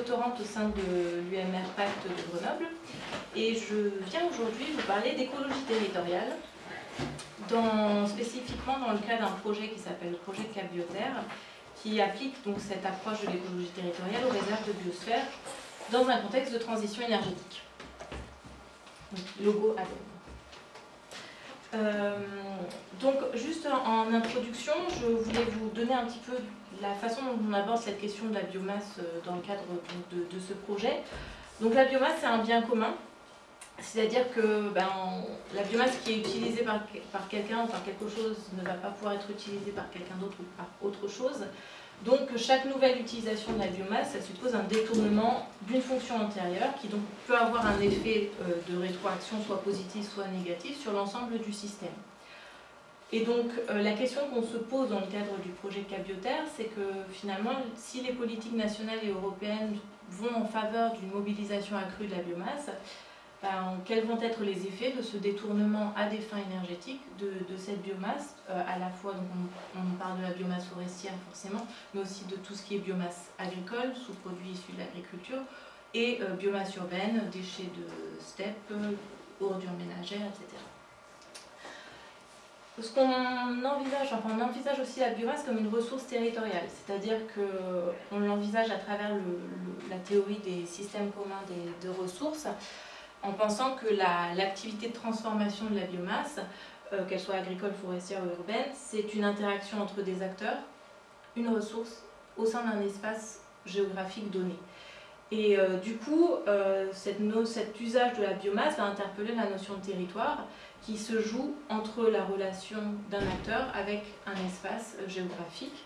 doctorante au sein de l'UMR Pacte de Grenoble et je viens aujourd'hui vous parler d'écologie territoriale, spécifiquement dans le cadre d'un projet qui s'appelle le projet Cap qui applique donc cette approche de l'écologie territoriale aux réserves de biosphère dans un contexte de transition énergétique. Donc, logo ADEME. Euh, donc, juste en introduction, je voulais vous donner un petit peu la façon dont on aborde cette question de la biomasse euh, dans le cadre de, ce projet. Donc la biomasse, c'est un bien commun, c'est-à-dire que ben, la biomasse qui est utilisée par, par quelqu'un ou par quelque chose ne va pas pouvoir être utilisée par quelqu'un d'autre ou par autre chose. Donc chaque nouvelle utilisation de la biomasse, ça suppose un détournement d'une fonction antérieure qui donc peut avoir un effet euh, de rétroaction soit positif soit négatif sur l'ensemble du système. Et donc euh, la question qu'on se pose dans le cadre du projet Cabioterre, c'est que finalement, si les politiques nationales et européennes vont en faveur d'une mobilisation accrue de la biomasse, ben, quels vont être les effets de ce détournement à des fins énergétiques de, cette biomasse, euh, à la fois, donc on, parle de la biomasse forestière forcément, mais aussi de tout ce qui est biomasse agricole, sous-produits issus de l'agriculture, et euh, biomasse urbaine, déchets de steppe, ordures ménagères, etc ce qu'on envisage, enfin on envisage aussi la biomasse comme une ressource territoriale, c'est-à-dire qu'on l'envisage à travers la théorie des systèmes communs de ressources, en pensant que l'activité de transformation de la biomasse, euh, qu'elle soit agricole, forestière ou urbaine, c'est une interaction entre des acteurs, une ressource, au sein d'un espace géographique donné. Et euh, du coup, euh, cet usage de la biomasse va interpeller la notion de territoire, qui se joue entre la relation d'un acteur avec un espace géographique.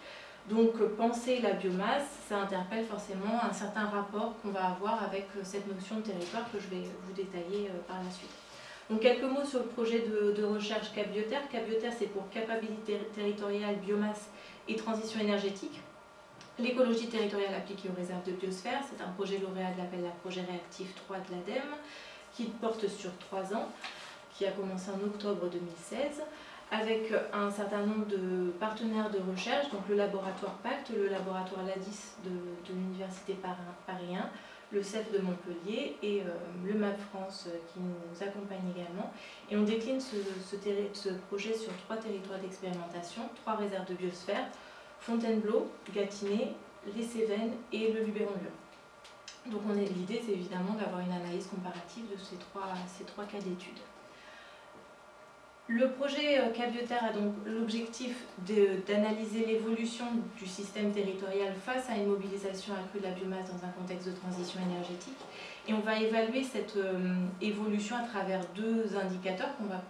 Donc penser la biomasse, ça interpelle forcément un certain rapport qu'on va avoir avec euh, cette notion de territoire que je vais vous détailler euh, par la suite. Donc quelques mots sur le projet de, recherche Cabioterre. Cabioterre, c'est pour capacité territoriale, biomasse et transition énergétique. L'écologie territoriale appliquée aux réserves de biosphère, c'est un projet lauréat de l'appel à projet réactif 3 de l'ADEME qui porte sur trois ans qui a commencé en octobre 2016 avec un certain nombre de partenaires de recherche, donc le laboratoire PACT, le laboratoire LADIS de, l'Université Paris 1, le CEF de Montpellier et euh, le MAP France euh, qui nous accompagne également. Et on décline ce, projet sur trois territoires d'expérimentation, trois réserves de biosphère, Fontainebleau, Gâtinais, les Cévennes et le Luberon-Lyon. Donc l'idée c'est évidemment d'avoir une analyse comparative de ces trois, ces trois cas d'études. Le projet euh, Cabioterre a donc l'objectif d'analyser l'évolution du système territorial face à une mobilisation accrue de la biomasse dans un contexte de transition énergétique. Et on va évaluer cette euh, évolution à travers deux indicateurs qu'on va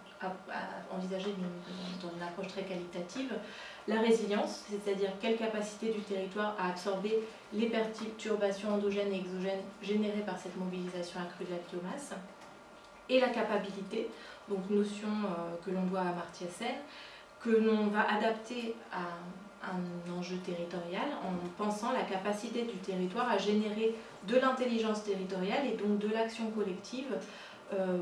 envisager dans une approche très qualitative. La résilience, c'est-à-dire quelle capacité du territoire à absorber les perturbations endogènes et exogènes générées par cette mobilisation accrue de la biomasse. Et la capacité, donc notion euh, que l'on doit à Amartya Sen, que l'on va adapter à un enjeu territorial en pensant la capacité du territoire à générer de l'intelligence territoriale et donc de l'action collective euh,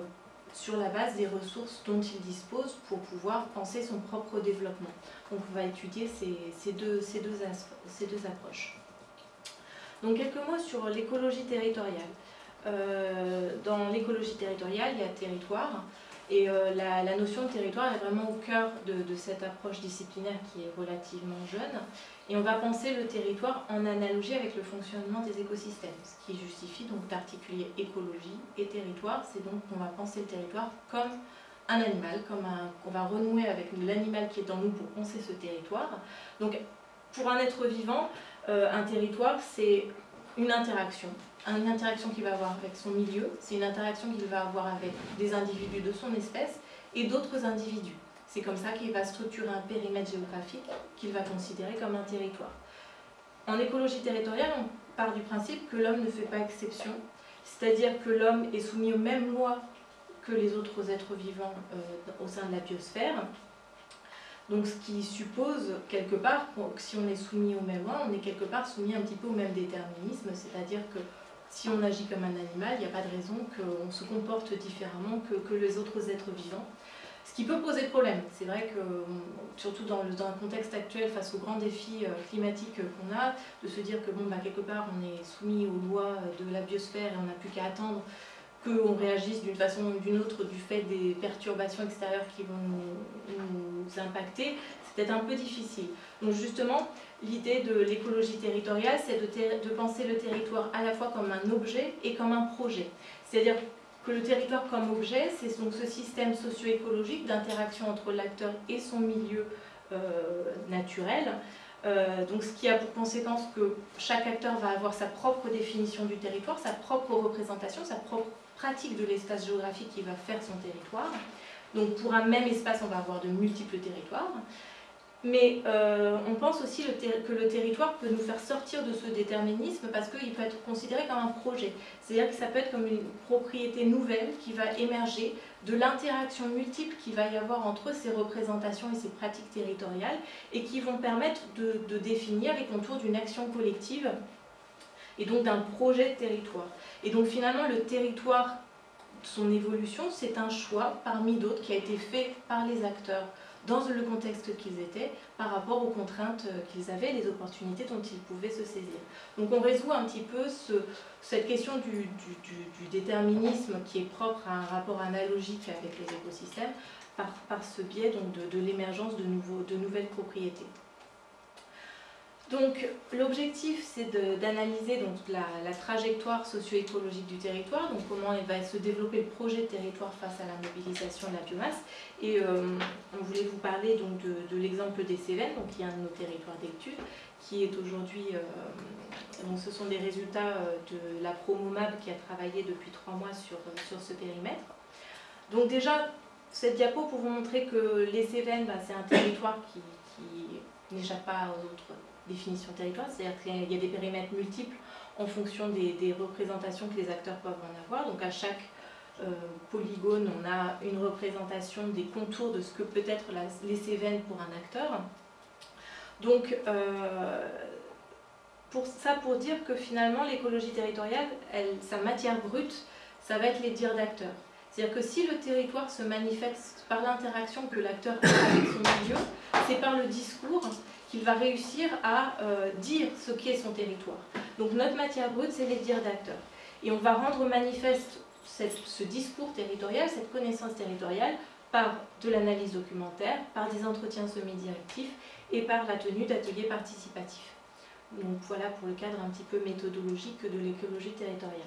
sur la base des ressources dont il dispose pour pouvoir penser son propre développement. Donc on va étudier ces, deux, ces, deux, ces deux approches. Donc quelques mots sur l'écologie territoriale. Euh, dans l'écologie territoriale, il y a territoire, et euh, la, notion de territoire est vraiment au cœur de, cette approche disciplinaire qui est relativement jeune. Et on va penser le territoire en analogie avec le fonctionnement des écosystèmes, ce qui justifie donc d'articuler écologie et territoire. C'est donc qu'on va penser le territoire comme un animal, comme un, qu'on va renouer avec l'animal qui est en nous pour penser ce territoire. Donc pour un être vivant, euh, un territoire c'est une interaction une interaction qu'il va avoir avec son milieu, c'est une interaction qu'il va avoir avec des individus de son espèce et d'autres individus. C'est comme ça qu'il va structurer un périmètre géographique qu'il va considérer comme un territoire. En écologie territoriale, on part du principe que l'homme ne fait pas exception, c'est-à-dire que l'homme est soumis aux mêmes lois que les autres êtres vivants euh, au sein de la biosphère. Donc ce qui suppose quelque part que si on est soumis aux mêmes lois, on est quelque part soumis un petit peu au même déterminisme, c'est-à-dire que si on agit comme un animal, il n'y a pas de raison qu'on se comporte différemment que, les autres êtres vivants. Ce qui peut poser problème. C'est vrai que, surtout dans le, dans contexte actuel, face aux grands défis climatiques qu'on a, de se dire que, bon, bah, quelque part, on est soumis aux lois de la biosphère et on n'a plus qu'à attendre qu'on réagisse d'une façon ou d'une autre du fait des perturbations extérieures qui vont nous, impacter, c'est peut-être un peu difficile. Donc justement, l'idée de l'écologie territoriale, c'est de, penser le territoire à la fois comme un objet et comme un projet. C'est-à-dire que le territoire comme objet, c'est donc ce système socio-écologique d'interaction entre l'acteur et son milieu euh, naturel, euh, donc ce qui a pour conséquence que chaque acteur va avoir sa propre définition du territoire, sa propre représentation, sa propre pratique de l'espace géographique qui va faire son territoire. Donc pour un même espace, on va avoir de multiples territoires. Mais euh, on pense aussi que le territoire peut nous faire sortir de ce déterminisme parce qu'il peut être considéré comme un projet. C'est-à-dire que ça peut être comme une propriété nouvelle qui va émerger de l'interaction multiple qu'il va y avoir entre ces représentations et ces pratiques territoriales et qui vont permettre de, de définir les contours d'une action collective et donc d'un projet de territoire. Et donc finalement le territoire, son évolution, c'est un choix parmi d'autres qui a été fait par les acteurs dans le contexte qu'ils étaient, par rapport aux contraintes qu'ils avaient, les opportunités dont ils pouvaient se saisir. Donc on résout un petit peu ce, cette question du, déterminisme qui est propre à un rapport analogique avec les écosystèmes, par, ce biais donc de, l'émergence de nouvelles propriétés. Donc l'objectif c'est d'analyser la, la, trajectoire socio-écologique du territoire, donc comment va se développer le projet de territoire face à la mobilisation de la biomasse. Et euh, on voulait vous parler donc de, l'exemple des Cévennes, donc qui est un de nos territoires d'études, qui est aujourd'hui, euh, donc ce sont des résultats euh, de la Promomab qui a travaillé depuis trois mois sur, sur ce périmètre. Donc déjà, cette diapo pour vous montrer que les Cévennes, bah, c'est un territoire qui n'échappe pas aux autres définition territoire, c'est-à-dire qu'il y a des périmètres multiples en fonction des, représentations que les acteurs peuvent en avoir. Donc à chaque euh, polygone, on a une représentation des contours de ce que peut être les Cévennes pour un acteur. Donc euh, pour ça pour dire que finalement l'écologie territoriale, sa matière brute, ça va être les dires d'acteurs. C'est-à-dire que si le territoire se manifeste par l'interaction que l'acteur a avec son milieu, c'est par le discours qu'il va réussir à euh, dire ce qu'est son territoire. Donc notre matière brute, c'est les dires d'acteurs. Et on va rendre manifeste ce discours territorial, cette connaissance territoriale, par de l'analyse documentaire, par des entretiens semi-directifs et par la tenue d'ateliers participatifs. Donc voilà pour le cadre un petit peu méthodologique de l'écologie territoriale.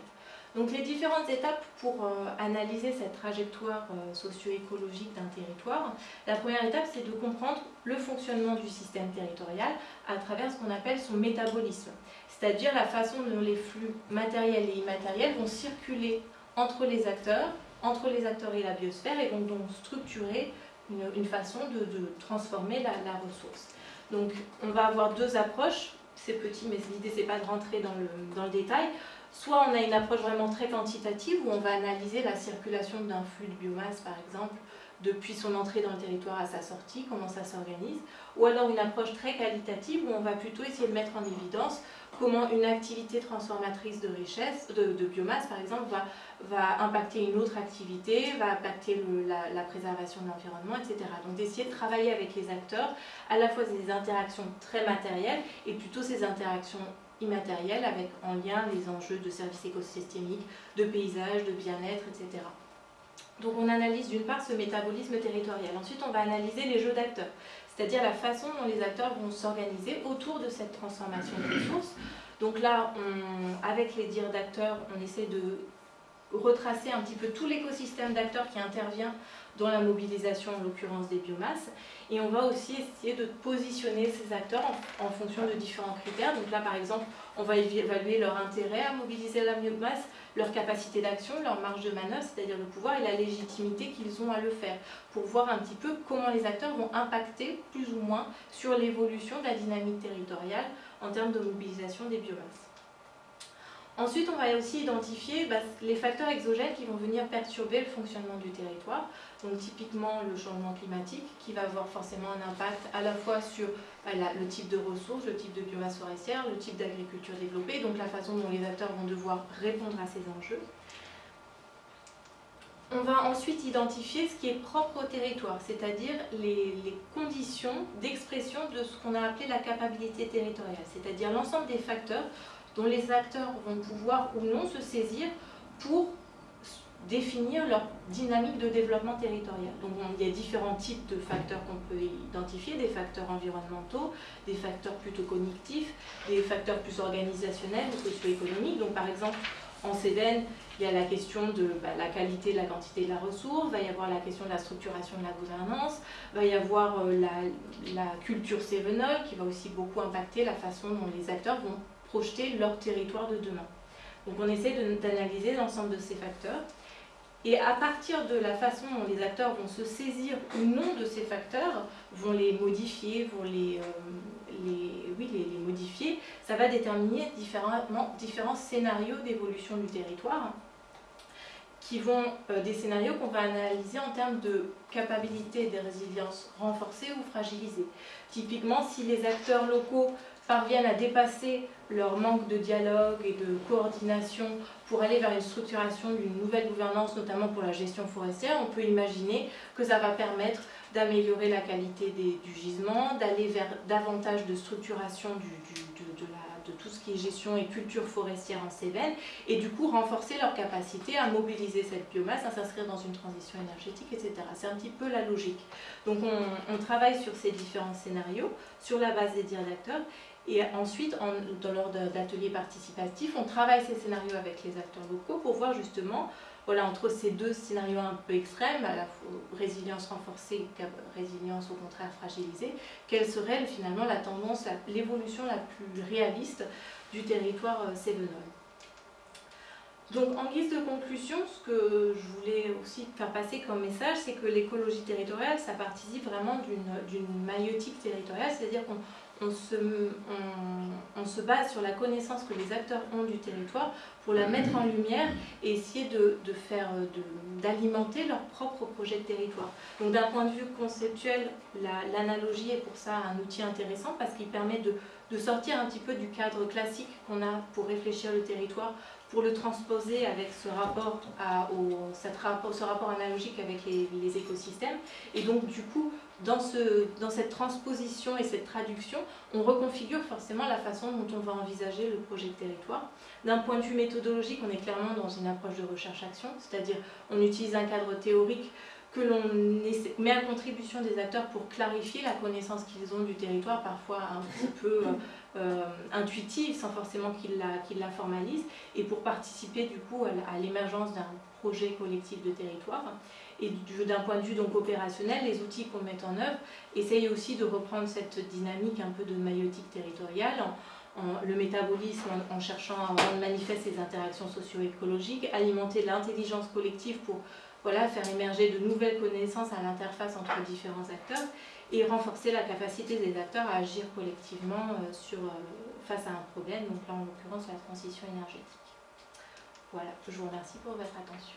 Donc les différentes étapes pour euh, analyser cette trajectoire euh, socio-écologique d'un territoire, la première étape c'est de comprendre le fonctionnement du système territorial à travers ce qu'on appelle son métabolisme, c'est-à-dire la façon dont les flux matériels et immatériels vont circuler entre les acteurs, entre les acteurs et la biosphère et vont donc structurer une, façon de, transformer la, ressource. Donc on va avoir deux approches, c'est petit mais l'idée c'est pas de rentrer dans le détail. Soit on a une approche vraiment très quantitative où on va analyser la circulation d'un flux de biomasse par exemple depuis son entrée dans le territoire à sa sortie, comment ça s'organise, ou alors une approche très qualitative où on va plutôt essayer de mettre en évidence comment une activité transformatrice de richesse, de, biomasse par exemple, va, impacter une autre activité, va impacter la, la, préservation de l'environnement, etc. Donc d'essayer de travailler avec les acteurs, à la fois des interactions très matérielles et plutôt ces interactions immatériel avec en lien les enjeux de services écosystémiques, de paysage, de bien-être, etc. Donc on analyse d'une part ce métabolisme territorial. Ensuite on va analyser les jeux d'acteurs, c'est-à-dire la façon dont les acteurs vont s'organiser autour de cette transformation de ressources. Donc là, avec les dires d'acteurs, on essaie de retracer un petit peu tout l'écosystème d'acteurs qui intervient dans la mobilisation, en l'occurrence des biomasses. Et on va aussi essayer de positionner ces acteurs en, fonction de différents critères. Donc là, par exemple, on va évaluer leur intérêt à mobiliser la biomasse, leur capacité d'action, leur marge de manœuvre, c'est-à-dire le pouvoir et la légitimité qu'ils ont à le faire, pour voir un petit peu comment les acteurs vont impacter plus ou moins sur l'évolution de la dynamique territoriale en termes de mobilisation des biomasses. Ensuite, on va aussi identifier bah, les facteurs exogènes qui vont venir perturber le fonctionnement du territoire. Donc typiquement le changement climatique qui va avoir forcément un impact à la fois sur bah, le type de ressources, le type de biomasse forestière, le type d'agriculture développée, donc la façon dont les acteurs vont devoir répondre à ces enjeux. on va ensuite identifier ce qui est propre au territoire, c'est-à-dire les, conditions d'expression de ce qu'on a appelé la capacité territoriale, c'est-à-dire l'ensemble des facteurs dont les acteurs vont pouvoir ou non se saisir pour définir leur dynamique de développement territorial. Donc il y a différents types de facteurs qu'on peut identifier, des facteurs environnementaux, des facteurs plutôt cognitifs, des facteurs plus organisationnels ou socio-économiques. Donc par exemple, en Cévennes, il y a la question de bah, la qualité, la quantité de la ressource, va y avoir la question de la structuration de la gouvernance, va y avoir euh, la, culture cévenole qui va aussi beaucoup impacter la façon dont les acteurs vont projeter leur territoire de demain. Donc on essaie d'analyser l'ensemble de ces facteurs et à partir de la façon dont les acteurs vont se saisir ou non de ces facteurs, vont les modifier, vont les, euh, les, oui, les, modifier, ça va déterminer différents scénarios d'évolution du territoire qui vont euh, des scénarios qu'on va analyser en termes de capacité de résilience renforcée ou fragilisée. Typiquement, si les acteurs locaux parviennent à dépasser leur manque de dialogue et de coordination pour aller vers une structuration d'une nouvelle gouvernance, notamment pour la gestion forestière, on peut imaginer que ça va permettre d'améliorer la qualité du gisement, d'aller vers davantage de structuration de, tout ce qui est gestion et culture forestière en Cévennes, et du coup renforcer leur capacité à mobiliser cette biomasse, à s'inscrire dans une transition énergétique, etc. C'est un petit peu la logique. Donc on, travaille sur ces différents scénarios, sur la base des dires d'acteurs, et ensuite, dans l'ordre d'ateliers participatifs, on travaille ces scénarios avec les acteurs locaux pour voir justement, voilà, entre ces deux scénarios un peu extrêmes, résilience renforcée, résilience au contraire fragilisée, quelle serait finalement la tendance, l'évolution la, plus réaliste du territoire euh, sévenol. Donc en guise de conclusion, ce que je voulais aussi faire passer comme message, c'est que l'écologie territoriale, ça participe vraiment d'une maïotique territoriale, c'est-à-dire qu'on on se, on, se, base sur la connaissance que les acteurs ont du territoire pour la mettre en lumière et essayer de, faire, d'alimenter leur propre projet de territoire. Donc d'un point de vue conceptuel, l'analogie est pour ça un outil intéressant parce qu'il permet de, sortir un petit peu du cadre classique qu'on a pour réfléchir le territoire, pour le transposer avec ce rapport, à, au, cette rapport, ce rapport analogique avec les, les écosystèmes et donc du coup dans, ce, dans cette transposition et cette traduction, on reconfigure forcément la façon dont on va envisager le projet de territoire. D'un point de vue méthodologique, on est clairement dans une approche de recherche-action, c'est-à-dire on utilise un cadre théorique que l'on met à contribution des acteurs pour clarifier la connaissance qu'ils ont du territoire, parfois un petit peu euh, euh, intuitive, sans forcément qu'ils la, la, formalisent, et pour participer du coup à l'émergence d'un projet collectif de territoire. Et d'un point de vue donc opérationnel, les outils qu'on met en œuvre essayent aussi de reprendre cette dynamique un peu de maïotique territoriale, le métabolisme en, cherchant à rendre manifeste les interactions socio-écologiques, alimenter l'intelligence collective pour voilà, faire émerger de nouvelles connaissances à l'interface entre différents acteurs et renforcer la capacité des acteurs à agir collectivement euh, sur, euh, face à un problème, donc là en l'occurrence la transition énergétique. Voilà, je vous remercie pour votre attention.